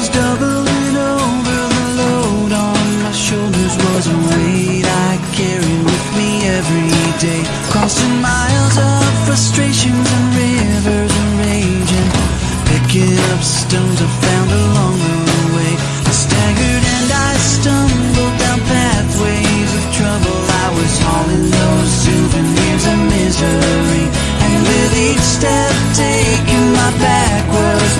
was doubling over the load on my shoulders was a weight I carried with me every day. Crossing miles of frustrations and rivers and picking up stones